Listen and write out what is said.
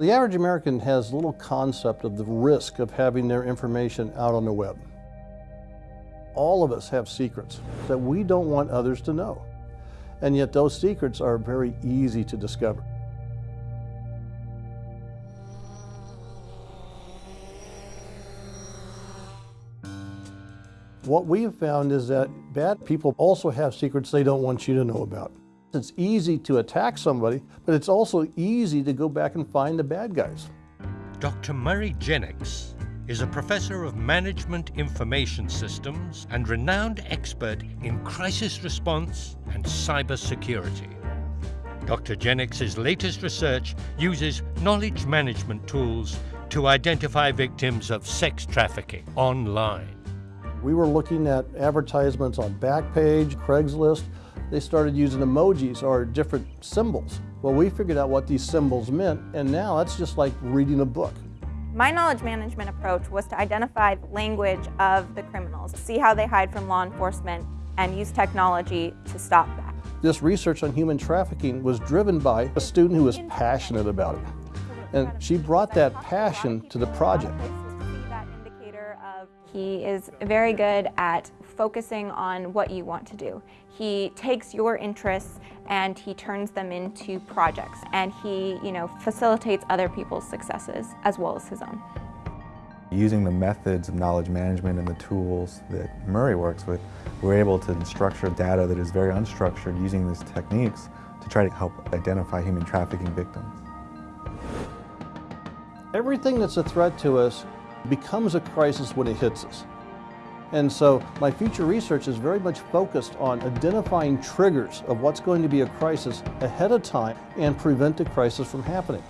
The average American has little concept of the risk of having their information out on the web. All of us have secrets that we don't want others to know. And yet those secrets are very easy to discover. What we have found is that bad people also have secrets they don't want you to know about. It's easy to attack somebody, but it's also easy to go back and find the bad guys. Dr. Murray Jennex is a professor of management information systems and renowned expert in crisis response and cybersecurity. Dr. Jennex' latest research uses knowledge management tools to identify victims of sex trafficking online. We were looking at advertisements on Backpage, Craigslist. They started using emojis or different symbols. Well, we figured out what these symbols meant, and now it's just like reading a book. My knowledge management approach was to identify the language of the criminals, see how they hide from law enforcement, and use technology to stop that. This research on human trafficking was driven by a student who was passionate about it. And she brought that passion to the project. He is very good at focusing on what you want to do. He takes your interests and he turns them into projects and he, you know, facilitates other people's successes as well as his own. Using the methods of knowledge management and the tools that Murray works with, we're able to structure data that is very unstructured using these techniques to try to help identify human trafficking victims. Everything that's a threat to us becomes a crisis when it hits us. And so my future research is very much focused on identifying triggers of what's going to be a crisis ahead of time and prevent the crisis from happening.